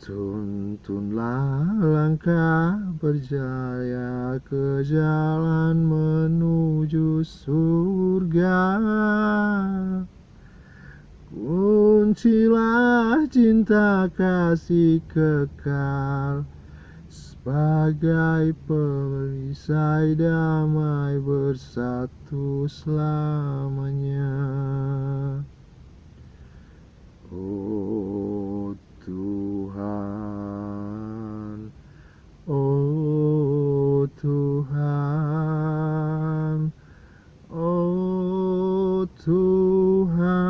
Tuntunlah langkah berjaya ke jalan menuju surga. Kuncilah cinta kasih kekal Sebagai perisai damai bersatu selamanya. Oh to her.